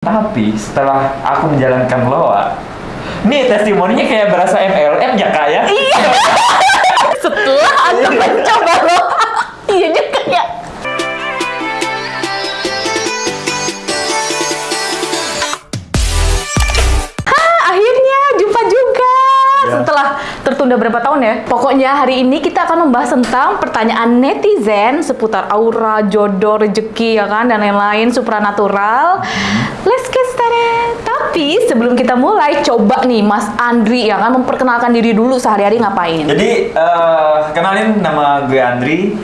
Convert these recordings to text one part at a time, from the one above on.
Tapi setelah aku menjalankan loa, nih testimoninya kayak berasa MLM ya kak ya? Iya. Setelah Anda mencoba loh. iya juga ya. Hah, akhirnya jumpa juga. Ya. Setelah tertunda berapa tahun ya? Pokoknya hari ini kita akan membahas tentang pertanyaan netizen seputar aura, jodoh, rezeki ya kan dan lain-lain supranatural. Let's get started. Tapi sebelum kita mulai, coba nih Mas Andri ya kan memperkenalkan diri dulu sehari-hari ngapain. Jadi eh, kenalin nama gue Andri,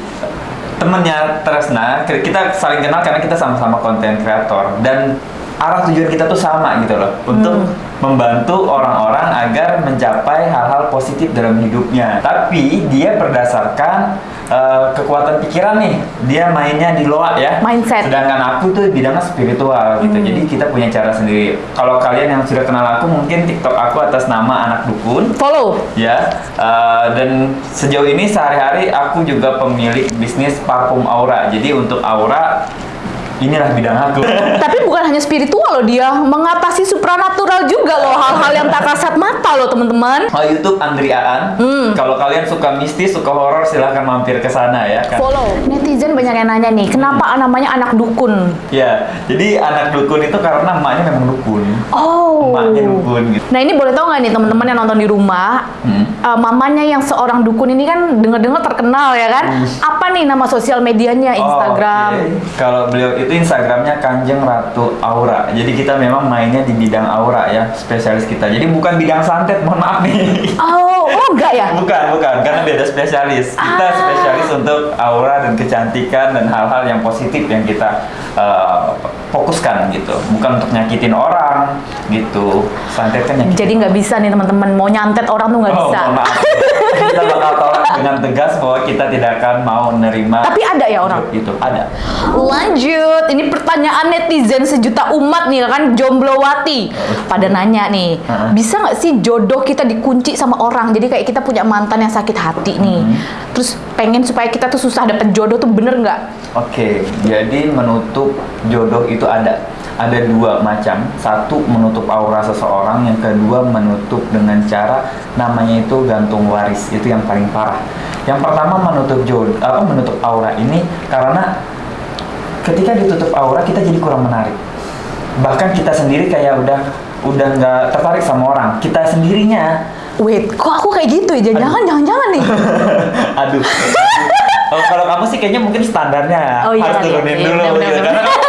temennya Tresna. Kita saling kenal karena kita sama-sama konten kreator dan arah tujuan kita tuh sama gitu loh untuk membantu orang-orang agar mencapai hal-hal positif dalam hidupnya. Tapi dia berdasarkan eh, kekuatan pikiran nih, dia mainnya di loa ya. Mindset. Sedangkan aku tuh bidangnya spiritual gitu. Jadi kita punya cara sendiri. Kalau kalian yang sudah kenal aku mungkin TikTok aku atas nama anak dukun Follow. ya eh, dan sejauh ini sehari-hari aku juga pemilik bisnis parfum aura jadi untuk aura inilah bidang aku Tapi bukan hanya spiritual loh dia, mengatasi supranatural juga loh hal-hal yang tak kasat mata loh teman-teman. oh YouTube Andri Aan Hmm. kalau kalian suka mistis suka horor silahkan mampir ke sana ya kan Follow. Netizen banyak yang nanya nih, kenapa namanya anak dukun? ya jadi anak dukun itu karena emaknya memang dukun Oh. emaknya dukun gitu Nah ini boleh tahu nggak nih teman-teman yang nonton di rumah, Hmm. eh, mamanya yang seorang dukun ini kan dengar-dengar terkenal ya kan? Hmm. Apa nih nama sosial medianya, Oh, Instagram? oke. Kalau beliau itu Instagramnya Kanjeng Ratu Aura. Jadi kita memang mainnya di bidang aura ya, spesialis kita. Jadi bukan bidang santet, mohon maaf nih. Oh, oh enggak ya? Bukan, bukan, karena beda spesialis. Kita Ah. spesialis untuk aura dan kecantikan dan hal-hal yang positif yang kita uh, fokuskan gitu. Bukan untuk nyakitin orang gitu. Santet kan nyakitin. Jadi nggak bisa nih teman-teman mau nyantet orang tuh nggak Oh, bisa. mohon maaf. kita bakal dengan tegas bahwa kita tidak akan mau menerima Tapi ada ya orang? itu ada Lanjut, ini pertanyaan netizen sejuta umat nih kan Jomblowati pada nanya nih, bisa nggak sih jodoh kita dikunci sama orang? Jadi kayak kita punya mantan yang sakit hati nih, terus pengen supaya kita tuh susah dapet jodoh tuh bener nggak? Oke, jadi menutup jodoh itu ada. Ada dua macam. Satu menutup aura seseorang, yang kedua menutup dengan cara namanya itu gantung waris. Itu yang paling parah. Yang pertama menutup jodoh, apa menutup aura ini karena ketika ditutup aura kita jadi kurang menarik. Bahkan kita sendiri kayak udah udah nggak tertarik sama orang. Kita sendirinya Wait, kok aku kayak gitu ya? Jangan, jangan, jangan nih. Aduh. Oh, kalau kamu sih kayaknya mungkin standarnya Oh, iya harus kali ya. turunin Iya, dulu benar, gitu. benar, Karena mungkin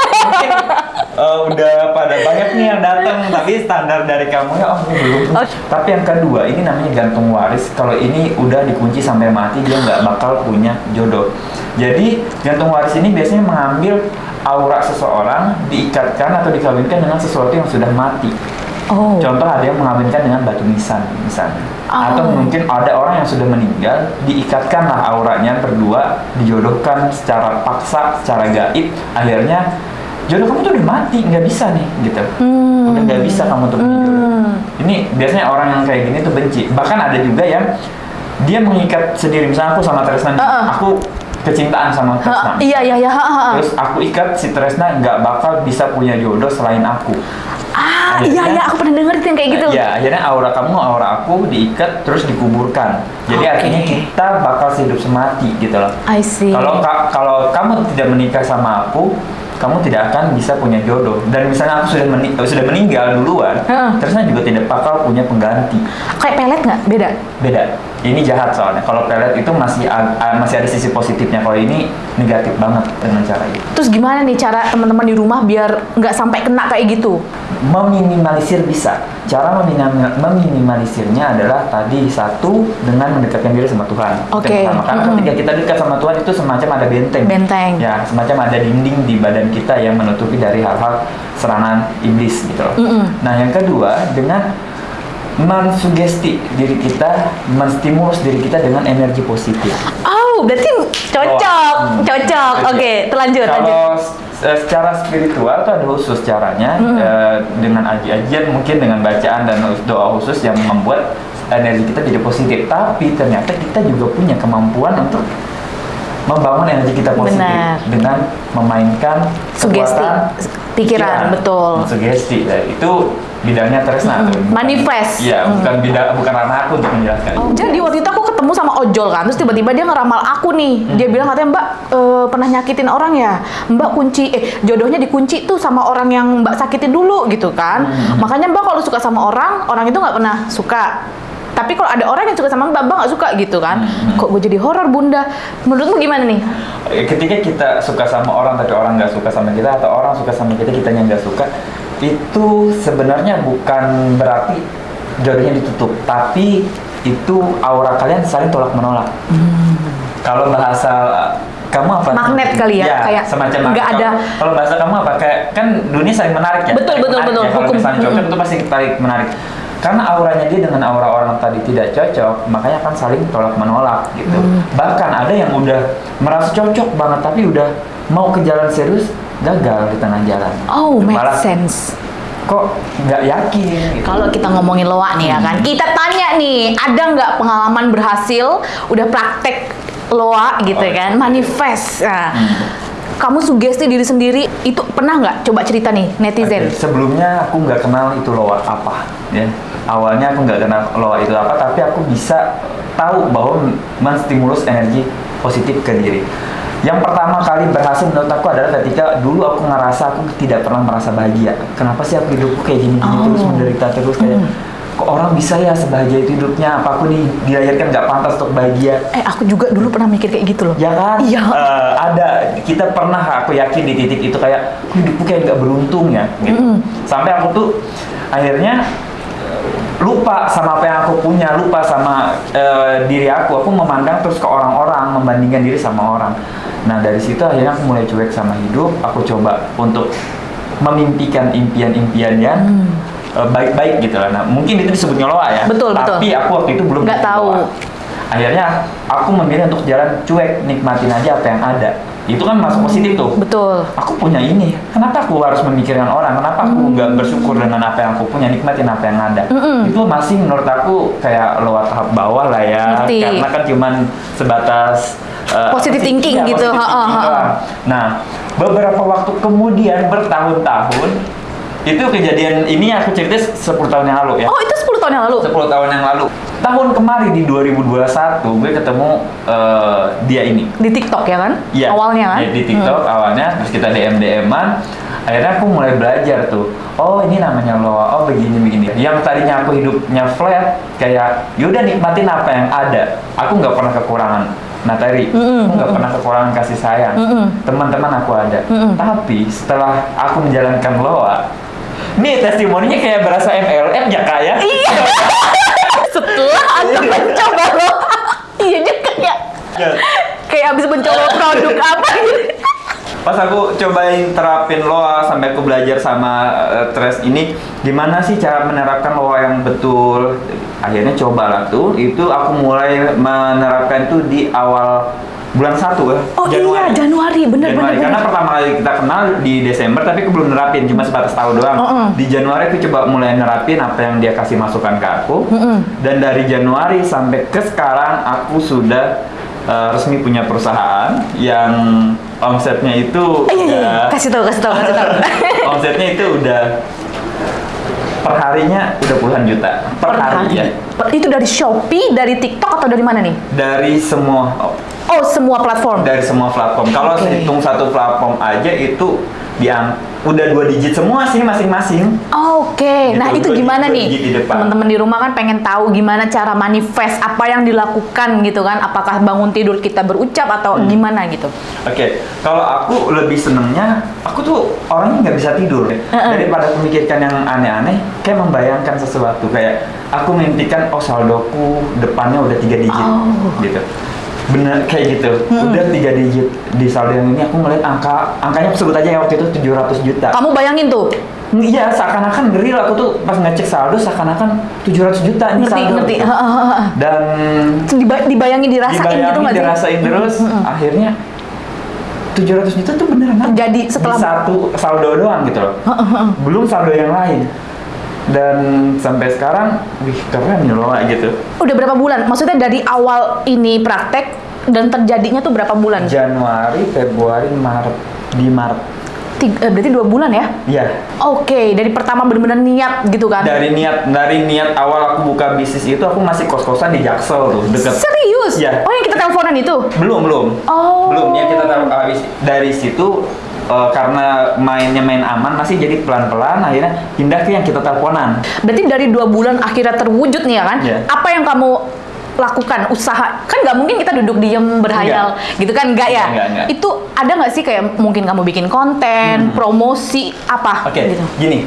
eh, udah pada banyak nih yang datang tapi standar dari kamu ya oh belum. Oh. Tapi yang kedua ini namanya gantung waris. Kalau ini udah dikunci sampai mati dia nggak bakal punya jodoh. Jadi gantung waris ini biasanya mengambil aura seseorang diikatkan atau dikawinkan dengan sesuatu yang sudah mati. Oh, Contoh ada yang mengawinkan dengan batu nisan misalnya. Oh. Atau mungkin ada orang yang sudah meninggal, diikatkanlah auranya berdua, dijodohkan secara paksa, secara gaib. Akhirnya jodoh kamu tuh udah mati, nggak bisa nih gitu. Hmm. Udah nggak bisa kamu tuh jodoh. Hmm. Ini biasanya orang yang kayak gini tuh benci. Bahkan ada juga yang dia mengikat sendiri. Misalnya aku sama Tresna, nih, Uh-uh. aku kecintaan sama Tresna. iya, iya, iya. ha. Terus aku ikat si Tresna nggak bakal bisa punya jodoh selain aku. Ah, akhirnya- iya, iya. Aku pernah denger yang kayak gitu. Ya, akhirnya aura kamu, aura aku diikat terus dikuburkan. Jadi Oke. artinya kita bakal hidup semati gitu loh. I see. Kalau ka- kalau kamu tidak menikah sama aku, kamu tidak akan bisa punya jodoh. Dan misalnya aku sudah meni- sudah meninggal duluan, Heeh. terusnya juga tidak bakal punya pengganti. kayak pelet nggak? Beda. Beda. Ini jahat soalnya. Kalau pelet itu masih masih ada sisi positifnya. Kalau ini negatif banget dengan cara itu. Terus gimana nih cara teman-teman di rumah biar nggak sampai kena kayak gitu? Meminimalisir bisa. Cara meminim- meminimalisirnya adalah tadi satu dengan mendekatkan diri sama Tuhan. Oke. pertama. Karena Mm-mm. ketika kita dekat sama Tuhan itu semacam ada benteng. Benteng. Ya, semacam ada dinding di badan kita yang menutupi dari hal-hal serangan iblis gitu loh. Mm-mm. Nah, yang kedua dengan mensugesti diri kita, menstimulus diri kita dengan energi positif. Oh, berarti cocok, Hmm. cocok. Oke, terlanjut, lanjut. Kalau eh, secara spiritual itu ada khusus caranya Hmm. eh, dengan aji-ajian mungkin dengan bacaan dan doa khusus yang membuat energi kita jadi positif. Tapi ternyata kita juga punya kemampuan untuk membangun energi kita positif Benar. dengan memainkan Sugesti, kekuatan pikiran, betul. Sugesti. Nah, itu bidangnya Tresna tuh. Bukan- manifest. Iya, Hmm. bukan bidang bukan ranah aku untuk menjelaskan. Oh, Jadi waktu itu aku ketemu sama ojol kan, terus tiba-tiba dia ngeramal aku nih. Hmm. Dia bilang katanya Mbak eh, pernah nyakitin orang ya, Mbak kunci eh jodohnya dikunci tuh sama orang yang Mbak sakitin dulu gitu kan. Hmm. Makanya Mbak kalau suka sama orang, orang itu nggak pernah suka. Tapi kalau ada orang yang suka sama Mbak, Mbak nggak suka gitu kan. Hmm. Kok gue jadi horor Bunda? Menurutmu gimana nih? Eh, Ketika kita suka sama orang tapi orang nggak suka sama kita atau orang suka sama kita kita yang nggak suka itu sebenarnya bukan berarti jodohnya ditutup, tapi itu aura kalian saling tolak menolak. Kalau bahasa kamu apa? Magnet kali ya, kayak semacam nggak ada- Kalau- bahasa kamu apa? Kayak kan dunia saling menarik ya. Betul, betul, menarik betul. ya. Kalau Hukum. misalnya cocok itu pasti tarik menarik. Karena auranya dia dengan aura orang tadi tidak cocok, makanya kan saling tolak menolak gitu. Hmm. Bahkan ada yang udah merasa cocok banget tapi udah mau ke jalan serius gagal di tengah jalan. Oh, make Malah sense. kok nggak yakin gitu. Kalau kita ngomongin loa nih ya kan, kita tanya nih, ada nggak pengalaman berhasil, udah praktek loa gitu Oh, kan, iya. manifest. Nah, Hmm. kamu sugesti diri sendiri, itu pernah nggak? Coba cerita nih, netizen. Oke, Sebelumnya aku nggak kenal itu loa apa, ya. Awalnya aku nggak kenal loa itu apa, tapi aku bisa tahu bahwa menstimulus energi positif ke diri. Yang pertama kali berhasil menurut aku adalah ketika dulu aku ngerasa aku tidak pernah merasa bahagia. Kenapa sih aku hidupku kayak gini-gini Oh. terus menderita terus kayak Hmm. kok orang bisa ya sebahagia itu hidupnya? Apa aku nih dilahirkan nggak pantas untuk bahagia? Eh, aku juga dulu pernah mikir kayak gitu loh. Ya kan? Iya. Eh, ada. Kita pernah aku yakin di titik itu kayak "Kok hidupku kayak nggak beruntung ya. Gitu. Mm. Sampai aku tuh akhirnya eh, lupa sama apa yang aku punya, lupa sama eh, diri aku. Aku memandang terus ke orang-orang, membandingkan diri sama orang. Nah dari situ akhirnya aku mulai cuek sama hidup. Aku coba untuk memimpikan impian-impian yang Hmm. eh, baik-baik gitu lah. Nah mungkin itu disebutnya loa ya. Betul, betul. Tapi aku waktu itu belum Nggak tahu. Akhirnya aku memilih untuk jalan cuek, nikmatin aja apa yang ada. Itu kan masuk positif tuh. Betul. Aku punya ini, kenapa aku harus memikirkan orang? Kenapa aku nggak bersyukur dengan apa yang aku punya, nikmatin apa yang ada? Mm-mm. Itu masih menurut aku kayak lower tahap bawah lah ya, Ngerti. karena kan cuman sebatas uh, Positive thinking gitu, positive thinking doang. Nah, beberapa waktu kemudian bertahun-tahun itu kejadian ini aku cerita 10 tahun yang lalu ya. Oh, itu 10 tahun yang lalu? 10 tahun yang lalu. Tahun kemarin di 2021 gue ketemu eh, dia ini. Di TikTok ya kan? Iya. Awalnya kan? Iya, di TikTok awalnya terus kita DM DM-an. Akhirnya aku mulai belajar tuh. Oh, ini namanya loa. Oh, begini begini. Yang tadinya aku hidupnya flat kayak yaudah nikmatin apa yang ada. Aku nggak pernah kekurangan materi. Mm-mm, Aku nggak pernah kekurangan kasih sayang. Mm-mm. Teman-teman aku ada. Mm-mm. Tapi setelah aku menjalankan loa, nih testimoninya kayak berasa MLM ya kak ya? Iya. Setelah aku mencoba lo, iya juga kayak Ya. kayak abis mencoba produk apa gitu. Pas aku cobain terapin loa sampai aku belajar sama eh, Tres ini gimana sih cara menerapkan loa yang betul. Akhirnya cobalah tuh. Itu aku mulai menerapkan tuh di awal bulan satu ya. Oh iya, Januari, bener Januari. bener. Karena bener. pertama kali kita kenal di Desember tapi aku belum nerapin cuma sebatas tahu doang. Mm-mm. Di Januari aku coba mulai nerapin apa yang dia kasih masukan ke aku. Mm-mm. Dan dari Januari sampai ke sekarang aku sudah eh, resmi punya perusahaan yang omsetnya itu Eh, iya, iya, udah- kasih tahu, kasih tahu, kasih tahu. omsetnya itu udah per harinya udah puluhan juta per, hari, ya Per- Itu dari Shopee, dari TikTok atau dari mana nih? dari semua Oh, semua platform. dari semua platform. Kalau Oke. hitung satu platform aja itu yang udah dua digit semua sih masing-masing. Oke, Gitu, nah itu dua gimana nih? gigi di. Teman-teman di rumah kan pengen tahu gimana cara manifest apa yang dilakukan gitu kan? Apakah bangun tidur kita berucap atau Hmm. gimana gitu? Oke, kalau aku lebih senengnya, aku tuh orangnya nggak bisa tidur deh. Heeh. Daripada aku mikirkan yang aneh-aneh, kayak membayangkan sesuatu. Kayak aku mimpikan, oh saldoku depannya udah tiga digit, Oh. gitu. Bener kayak gitu. Udah tiga digit di saldo yang ini aku ngeliat angka, angkanya aku sebut aja ya waktu itu 700 juta. Kamu bayangin tuh, Iya, seakan-akan real aku tuh pas ngecek saldo seakan-akan 700 juta ini ngerti saldo. ngerti. gitu. Heeh, heeh. Dan Diba- dibayangin dirasain gitu dibayangin, nggak sih? dirasain terus, Mm-mm. akhirnya 700 juta tuh beneran. Terjadi setelah- di satu saldo doang gitu loh. Belum saldo yang lain. Dan sampai sekarang, wih keren loh gitu. Udah berapa bulan? Maksudnya dari awal ini praktek dan terjadinya tuh berapa bulan? Januari, Februari, Maret di Maret. Tiga- eh, berarti dua bulan ya? Iya. Oke, dari pertama bener-bener niat gitu kan? Dari niat dari niat awal aku buka bisnis itu aku masih kos-kosan di Jaksel tuh, deket. Serius? Iya. Oh yang kita teleponan itu? Belum, belum. Oh. Belum ya kita taruh habis dari situ eh, karena mainnya main aman masih jadi pelan-pelan akhirnya pindah ke yang kita teleponan. Berarti dari dua bulan akhirnya terwujud nih ya kan? Iya. Apa yang kamu lakukan usaha kan nggak mungkin kita duduk diem berhayal gitu kan nggak ya Nggak, nggak. itu ada nggak sih kayak mungkin kamu bikin konten promosi apa Hmm. Oke, gitu gini.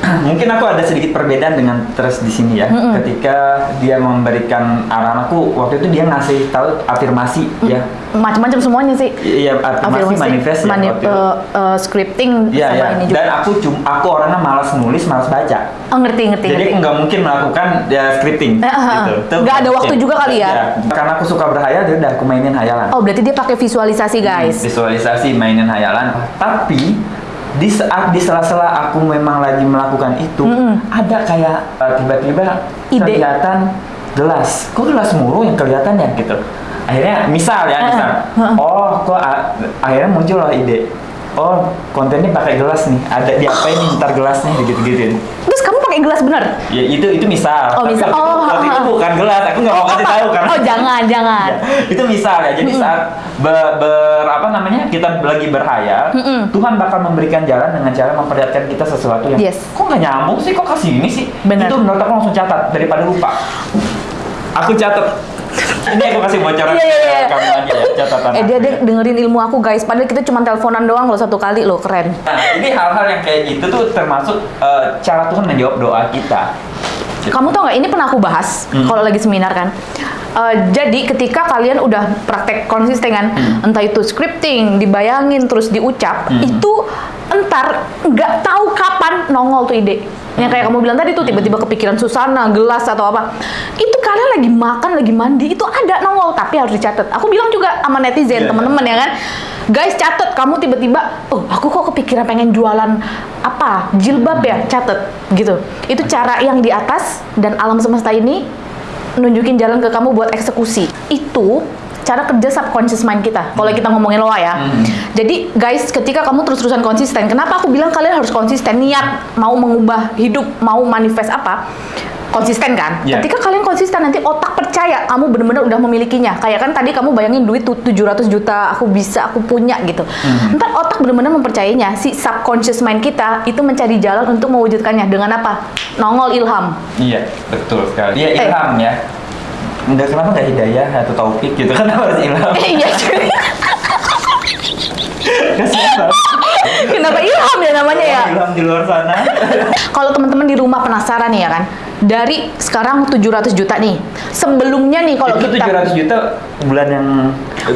Mungkin aku ada sedikit perbedaan dengan terus di sini ya. Mm-mm. Ketika dia memberikan arahanku waktu itu dia ngasih tahu afirmasi ya. macam-macam semuanya sih Iya, afirmasi, manifest ya mani- waktu itu. eh, eh, scripting Iya, sama iya. ini juga Dan aku cum aku orangnya malas nulis, malas baca. oh ngerti ngerti Jadi ngerti aku nggak mungkin melakukan ya scripting Eh, eh, gitu. eh. Itu Nggak ada waktu juga kali ya? Iya. Karena aku suka berhayal, jadi udah aku mainin hayalan. oh berarti dia pakai visualisasi guys Visualisasi, mainin hayalan. Tapi di saat di sela-sela aku memang lagi melakukan itu, Mm-mm. ada kayak uh, tiba-tiba kelihatan gelas. Kok gelas muru yang kelihatan ya gitu. Akhirnya misal ya, Eh, misal. eh. Oh, kok akhirnya muncul lah ide. Oh, kontennya pakai gelas nih. Ada diapain nih ntar gelasnya gitu-gitu. terus kamu pakai gelas bener Ya itu itu misal. Oh, Tapi misal. itu- Oh, itu ha, ha. bukan gelas. Aku nggak mau kasih tahu karena. oh jangan jangan Ya, itu misal ya. Jadi saat ber, ber- apa namanya kita lagi berhayal, Mm-mm. Tuhan bakal memberikan jalan dengan cara memperlihatkan kita sesuatu yang Yes. kok nggak nyambung sih, kok kasih ini sih. Benar. Itu menurut aku langsung catat daripada lupa. Aku catat. Ini aku kasih bocoran iya, iya. ke kamu aja ya catatan. eh dia dia ya. dengerin ilmu aku guys padahal kita cuma teleponan doang loh satu kali loh keren Nah, ini hal-hal yang kayak gitu tuh termasuk eh, cara Tuhan menjawab doa kita. Kamu tau nggak? Ini pernah aku bahas Hmm. kalau lagi seminar kan. Eh, jadi ketika kalian udah praktek konsisten kan, entah itu scripting, dibayangin terus diucap, Hmm. itu entar nggak tahu kapan nongol tuh ide. Yang kayak kamu bilang tadi tuh tiba-tiba kepikiran susana, gelas atau apa. Itu kalian lagi makan, lagi mandi, itu ada nongol tapi harus dicatat. Aku bilang juga sama netizen Iya, teman-teman ya kan. Guys catet kamu tiba-tiba, oh aku kok kepikiran pengen jualan apa jilbab ya catet gitu. Itu cara yang di atas dan alam semesta ini nunjukin jalan ke kamu buat eksekusi. Itu cara kerja subconscious mind kita. Kalau kita ngomongin loa ya. Hmm. Jadi guys, ketika kamu terus-terusan konsisten, kenapa aku bilang kalian harus konsisten niat mau mengubah hidup, mau manifest apa? Konsisten kan? Iya. Ketika kalian konsisten nanti otak percaya kamu benar-benar udah memilikinya. Kayak kan tadi kamu bayangin duit tuh 700 juta, aku bisa, aku punya gitu. Hmm. Ntar otak benar-benar mempercayainya. Si subconscious mind kita itu mencari jalan untuk mewujudkannya dengan apa? Nongol ilham. Iya, betul sekali. Iya, Eh. ilham ya. Enggak kenapa nggak hidayah atau taufik gitu kan harus ilham. iya. Kasihan banget. Kenapa ilham ya namanya ya? Ilham di luar sana. Kalau teman-teman di rumah penasaran ya kan, dari sekarang 700 juta nih. Sebelumnya nih kalau kita 700 juta bulan yang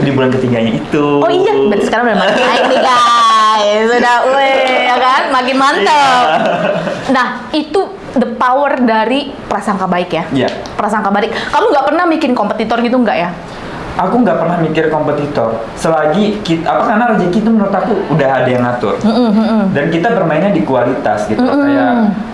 di bulan ketiganya itu. Oh iya, berarti sekarang udah mulai naik nih guys. Sudah, weh, ya kan? Makin mantap. Iya. Nah, itu the power dari prasangka baik ya. Iya. Prasangka baik. Kamu nggak pernah bikin kompetitor gitu nggak ya? Aku nggak pernah mikir kompetitor. Selagi kita, apa karena rezeki itu menurut aku udah ada yang ngatur. Mm-mm, mm-mm. Dan kita bermainnya di kualitas gitu. Mm-mm. Kayak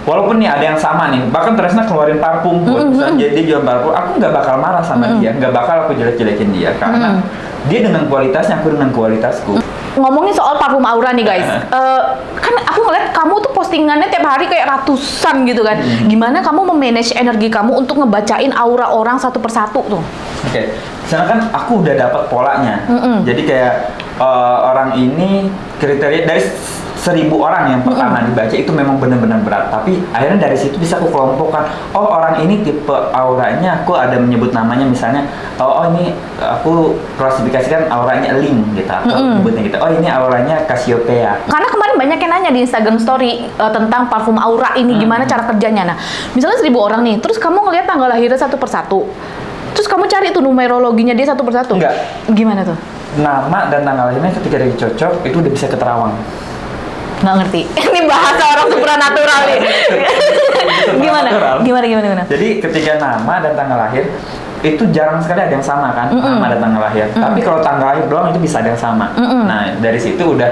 walaupun nih ada yang sama nih, bahkan Tresna keluarin parfum buat misalnya dia, dia jual parfum, aku nggak bakal marah sama dia, nggak bakal aku jelek-jelekin dia karena dia dengan kualitasnya, aku dengan kualitasku. Ngomongin soal parfum aura nih guys, Eh, kan aku ngeliat kamu tuh postingannya tiap hari kayak ratusan gitu kan. Gimana kamu memanage energi kamu untuk ngebacain aura orang satu persatu tuh? Oke, sana kan aku udah dapat polanya. Mm-mm. Jadi kayak eh, orang ini kriteria dari seribu orang yang pertama dibaca itu memang benar-benar berat. Tapi akhirnya dari situ bisa aku kelompokkan. Oh orang ini tipe auranya, aku ada menyebut namanya misalnya. Oh, oh ini aku klasifikasikan auranya link gitu. Atau Mm-mm. nyebutnya gitu. Oh ini auranya Cassiopeia. Karena kemarin banyak yang nanya di Instagram Story eh, tentang parfum aura ini Hmm. gimana cara kerjanya. Nah, misalnya seribu orang nih, terus kamu ngeliat tanggal lahirnya satu persatu, terus kamu cari tuh numerologinya dia satu persatu. Enggak. Gimana tuh? Nama dan tanggal lahirnya ketika dia cocok itu udah bisa keterawang. Nggak ngerti. Ini bahasa orang supranatural nih. gimana? Gimana? Gimana? Gimana? Jadi ketika nama dan tanggal lahir itu jarang sekali ada yang sama kan Mm-mm. nama dan tanggal lahir. Tapi kalau tanggal lahir doang itu bisa ada yang sama. Mm-mm. Nah dari situ udah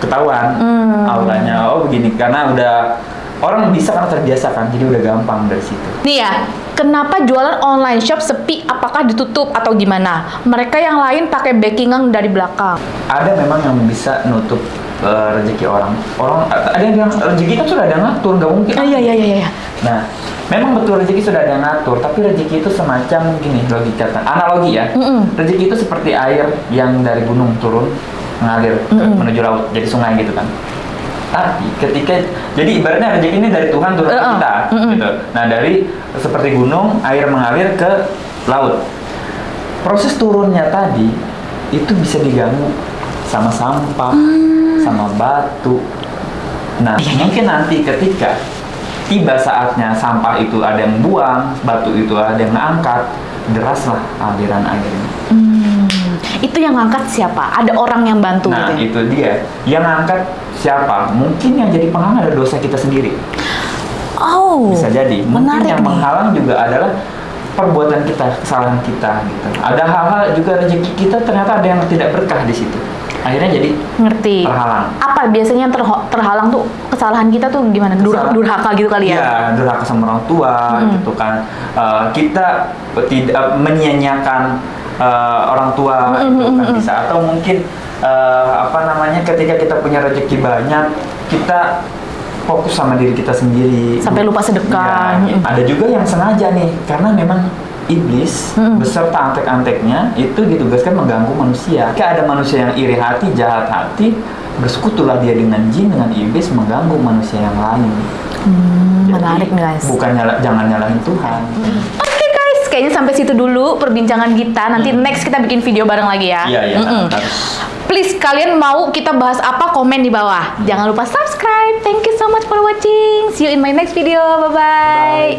ketahuan Mm. auranya oh begini karena udah orang bisa karena terbiasa kan jadi udah gampang dari situ Nih ya, kenapa jualan online shop sepi? Apakah ditutup atau gimana? Mereka yang lain pakai backingan dari belakang. ada memang yang bisa nutup eh, rezeki orang orang ada yang bilang rezeki kan sudah ada yang ngatur nggak mungkin Oh, iya iya iya iya. nah memang betul rezeki sudah ada yang ngatur tapi rezeki itu semacam gini logika analogi ya Mm-mm. rezeki itu seperti air yang dari gunung turun mengalir ke- Mm-mm. menuju laut jadi sungai gitu kan tapi ketika jadi ibaratnya rezeki ini dari Tuhan turun ke Uh-uh. kita Mm-mm. gitu nah dari seperti gunung air mengalir ke laut proses turunnya tadi itu bisa diganggu sama sampah Hmm. Sama batu nah mungkin nanti ketika tiba saatnya sampah itu ada yang buang batu itu ada yang angkat deraslah aliran airnya Hmm, itu yang ngangkat siapa? Ada orang yang bantu nah gitu. ya? itu dia yang angkat siapa mungkin yang jadi penghalang ada dosa kita sendiri Oh, bisa jadi mungkin menarik yang nih. menghalang juga adalah perbuatan kita kesalahan kita gitu ada hal-hal juga rezeki kita ternyata ada yang tidak berkah di situ akhirnya jadi Ngerti. terhalang Apa biasanya yang terho- terhalang tuh kesalahan kita tuh gimana? Dur- Kesalahan. durhaka gitu kali ya? Iya, durhaka sama orang tua Hmm. gitu kan. Eh, kita tidak eh, orang tua Hmm, hmm, kan hmm, bisa atau mungkin eh, apa namanya ketika kita punya rezeki banyak kita fokus sama diri kita sendiri Sampai lupa sedekah. Mm. ada juga yang sengaja nih karena memang iblis Mm. beserta antek-anteknya itu ditugaskan mengganggu manusia. Jika ada manusia yang iri hati, jahat hati, bersekutulah dia dengan jin, dengan iblis mengganggu manusia yang lain. Hmm, Jadi, menarik guys. Bukan nyala, jangan nyalahin Tuhan. Oke guys, kayaknya sampai situ dulu perbincangan kita. Nanti next kita bikin video bareng lagi ya. Iya, iya. Mm-mm. harus. Please kalian mau kita bahas apa komen di bawah. Jangan lupa subscribe. Thank you so much for watching. See you in my next video. Bye bye. Bye.